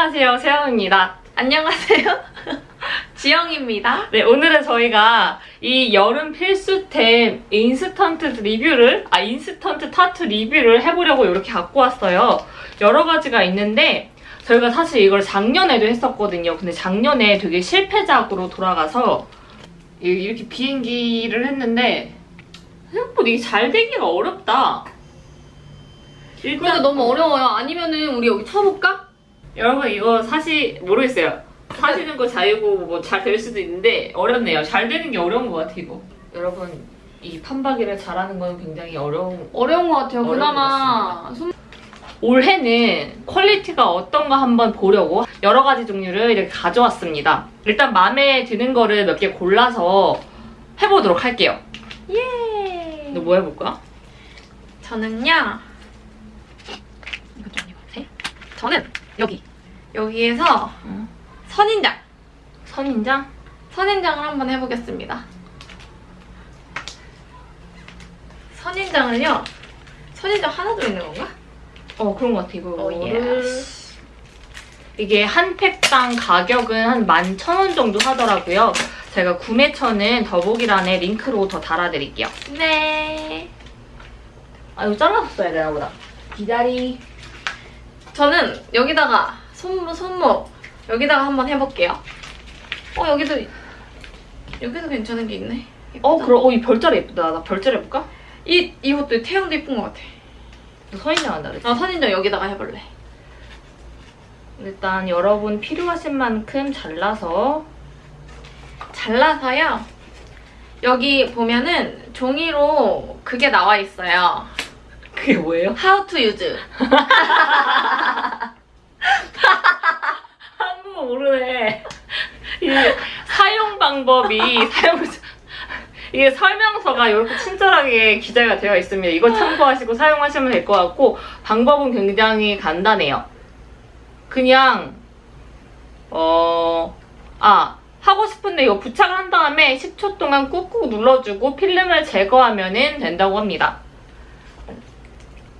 안녕하세요 세영입니다. 안녕하세요. 지영입니다. 네 오늘은 저희가 이 여름 필수템 인스턴트 리뷰를 아 인스턴트 타투 리뷰를 해보려고 이렇게 갖고 왔어요. 여러 가지가 있는데 저희가 사실 이걸 작년에도 했었거든요. 근데 작년에 되게 실패작으로 돌아가서 이- 이렇게 비행기를 했는데 생각보다 이게 잘 되기가 어렵다. 일단 그러니까 너무 어려워요. 아니면은 우리 여기 쳐볼까? 여러분 이거 사실 모르겠어요. 사시는 거 자유고 뭐 잘 될 수도 있는데 어렵네요. 잘 되는 게 어려운 것 같아 이거. 여러분 이 판박이를 잘하는 건 굉장히 어려운. 어려운 것 같아요. 어려운 그나마 손... 올해는 퀄리티가 어떤가 한번 보려고 여러 가지 종류를 이렇게 가져왔습니다. 일단 마음에 드는 거를 몇 개 골라서 해보도록 할게요. 예. 너 뭐 해볼 거야? 저는요. 이거 좀 입어보세요. 저는 여기 여기에서 선인장. 선인장. 선인장을 한번 해보겠습니다. 선인장을요. 선인장 하나 들어있는 건가? 어 그런 것 같아 이거를 어, 예. 이게 한 팩당 가격은 한 11,000원 정도 하더라고요. 제가 구매처는 더보기란에 링크로 더 달아드릴게요. 네. 아 이거 잘라서 써야 되나 보다. 기다리. 저는 여기다가 손목, 손목 여기다가 한번 해볼게요. 어 여기도 여기도 괜찮은 게 있네. 어 예쁘다. 그럼 어이 별자리 예쁘다. 나 별자리 해볼까? 이 이것도 태양도 예쁜 것 같아. 너 선인장 한다 그랬지? 나 선인장 여기다가 해볼래. 일단 여러분 필요하신 만큼 잘라서 잘라서요. 여기 보면은 종이로 그게 나와 있어요. 그게 뭐예요? How to use. 한국어 모르네. 이 사용 방법이 사용 이게 설명서가 이렇게 친절하게 기재가 되어 있습니다. 이거 참고하시고 사용하시면 될 것 같고 방법은 굉장히 간단해요. 그냥 어아 하고 싶은데 이거 부착을 한 다음에 10초 동안 꾹꾹 눌러주고 필름을 제거하면 된다고 합니다.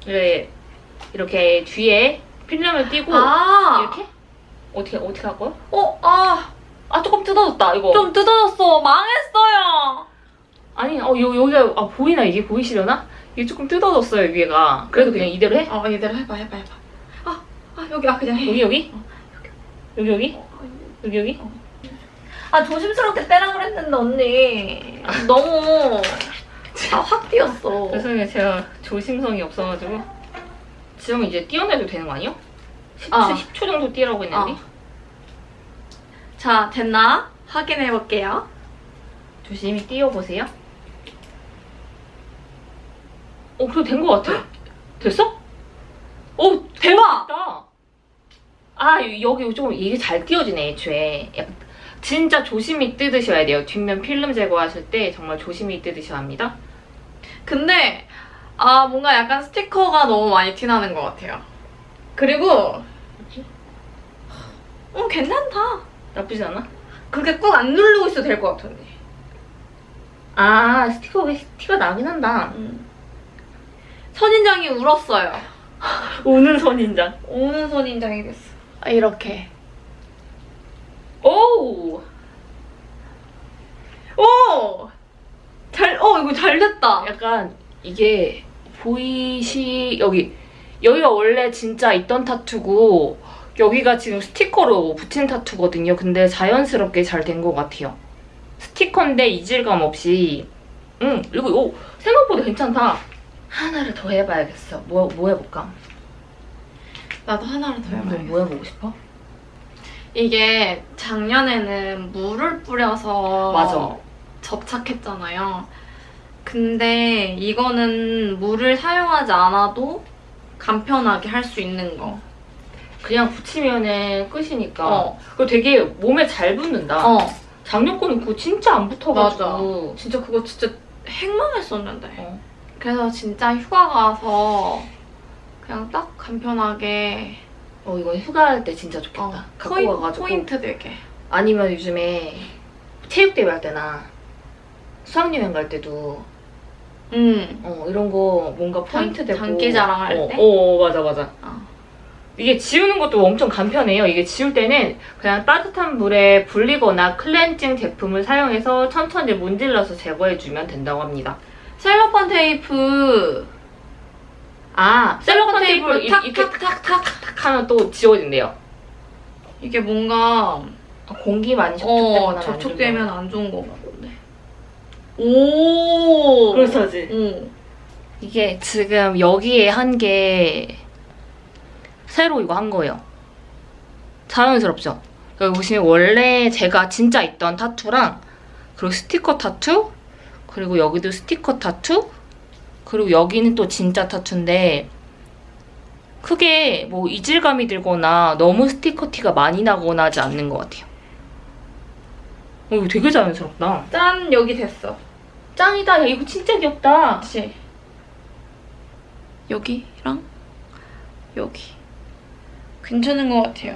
네, 이렇게 뒤에 필름을 띄고 아 이렇게 어떻게 어떻게 할 거야? 어, 아, 아 조금 뜯어졌다 이거. 좀 뜯어졌어. 망했어요. 아니 어 요, 여기가 아 보이나 이게 보이시려나? 이게 조금 뜯어졌어요 위에가. 그래도 그냥 이대로 해? 어, 이대로 해봐, 해봐, 해봐. 아, 아 여기 아 그냥 해. 여기 여기? 여기 여기? 어, 여기 여기? 아 조심스럽게 떼라 그랬는데 언니 너무 다확 뛰었어. 죄송해요 제가 조심성이 없어가지고. 지금 이제 띄어내도 되는 거 아니요? 10초, 어. 10초 정도 띄라고 했는데. 어. 자 됐나? 확인해 볼게요. 조심히 띄워보세요. 어, 그래도 된것 같아. 됐어? 오, 대박! 됐다. 아, 여기 조금 이게 잘 띄워지네, 애초에. 약간 진짜 조심히 뜯으셔야 돼요. 뒷면 필름 제거하실 때 정말 조심히 뜯으셔야 합니다. 근데 아 뭔가 약간 스티커가 너무 많이 티나는 것 같아요. 그리고 음 괜찮다. 나쁘지 않아? 그렇게 꾹 안 누르고 있어도 될것 언니. 아, 스티커가 티가 나긴 한다. 음. 선인장이 울었어요. 오는 선인장. 오는 선인장이 됐어. 아, 이렇게. 오! 오! 잘, 어, 이거 잘 됐다. 약간 이게 보이시 여기 여기가 원래 진짜 있던 타투고 여기가 지금 스티커로 붙인 타투거든요. 근데 자연스럽게 잘 된 것 같아요. 스티커인데 이질감 없이 응 그리고 오 생각보다 괜찮다. 하나를 더 해봐야겠어. 뭐, 뭐 해볼까? 나도 하나를 더너 해봐야겠어. 뭐 해보고 싶어? 이게 작년에는 물을 뿌려서 맞아. 접착했잖아요. 근데 이거는 물을 사용하지 않아도 간편하게 할 수 있는 거. 그냥 붙이면은 끝이니까. 어. 그리고 되게 몸에 잘 붙는다. 어, 작년 거는 그거 진짜 안 붙어가지고. 진짜 그거 진짜 행망했었는데. 어. 그래서 진짜 휴가 가서 그냥 딱 간편하게 어 이건 휴가 할 때 진짜 좋겠다. 어, 갖고 포인, 가가지고. 포인트 되게. 아니면 요즘에 체육대회 할 때나 수학여행 갈 때도 음. 어, 이런 거 뭔가 포인트 장- 되고 장기 자랑할 어, 때? 어 맞아 맞아. 어. 이게 지우는 것도 엄청 간편해요. 이게 지울 때는 그냥 따뜻한 물에 불리거나 클렌징 제품을 사용해서 천천히 문질러서 제거해주면 된다고 합니다. 셀로판 테이프 아, 셀로판 테이프 테이프 이- 탁, 이렇게 탁, 탁, 탁. 탁 하면 또 지워진대요. 이게 뭔가 공기 많이 접촉되거나 어, 접촉되면 안 좋은 거. 오. 그렇지. 오. 이게 지금 여기에 한 게 새로 이거 한 거예요. 자연스럽죠? 여기 보시면 원래 제가 진짜 있던 타투랑 그리고 스티커 타투 그리고 여기도 스티커 타투 그리고 여기는 또 진짜 타투인데 크게 뭐 이질감이 들거나 너무 스티커 티가 많이 나거나 하지 않는 것 같아요. 어, 이거 되게 자연스럽다. 짠 여기 됐어. 짱이다. 야, 이거 진짜 귀엽다. 그치? 여기랑 여기 괜찮은 것 같아요.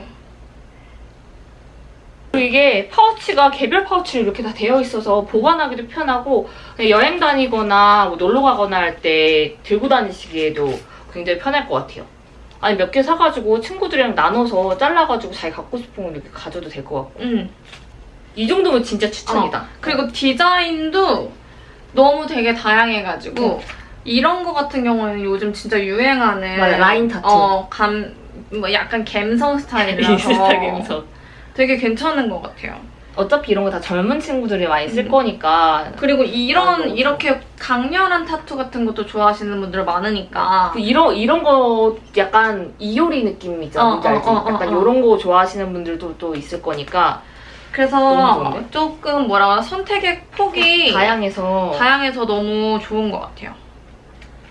그리고 이게 파우치가 개별 파우치로 이렇게 다 되어 있어서 보관하기도 편하고 여행 다니거나 뭐 놀러 가거나 할 때 들고 다니시기에도 굉장히 편할 것 같아요. 아니 몇 개 사가지고 친구들이랑 나눠서 잘라가지고 자기 갖고 싶은 거 이렇게 가져도 될 것 같고 응. 이 정도면 진짜 추천이다. 그리고 디자인도 너무 되게 다양해가지고 응. 이런 거 같은 경우에는 요즘 진짜 유행하는 맞아, 라인 타투. 어, 감, 뭐 약간 갬성 스타일이라서 인스타 감성. 되게 괜찮은 것 같아요. 어차피 이런 거 다 젊은 친구들이 많이 쓸 음. 거니까 그리고 아, 이런 너무 이렇게 강렬한 타투 같은 것도 좋아하시는 분들 많으니까 그 이런 이런 거 약간 이효리 느낌이죠. 어, 뭔지 알지? 어, 어, 어, 약간 어. 이런 거 좋아하시는 분들도 또 있을 거니까 그래서? 조금 뭐라 그러나 선택의 폭이 다양해서 다양해서 너무 좋은 것 같아요.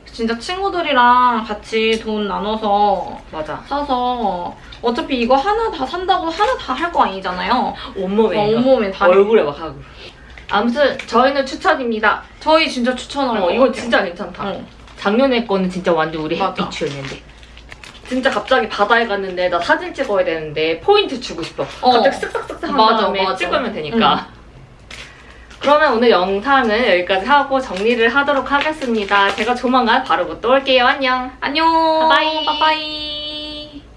진짜 친구들이랑 같이 돈 나눠서 맞아. 사서 어차피 이거 하나 다 산다고 하나 다 할 거 아니잖아요. 온몸에 어, 온몸에 다. 얼굴에 막 하고. 아무튼 저희는 추천입니다. 저희 진짜 추천하는 어, 거 이건. 진짜 괜찮다. 어. 작년에 거는 진짜 완전 우리 맞아. 햇빛이었는데. 진짜 갑자기 바다에 갔는데 나 사진 찍어야 되는데 포인트 주고 싶어. 어. 갑자기 쓱쓱쓱 한 맞아, 다음에 맞아. 찍으면 되니까. 그러면 오늘 영상은 여기까지 하고 정리를 하도록 하겠습니다. 제가 조만간 바로 또 올게요. 안녕. 안녕. 바이바이. 바이바이.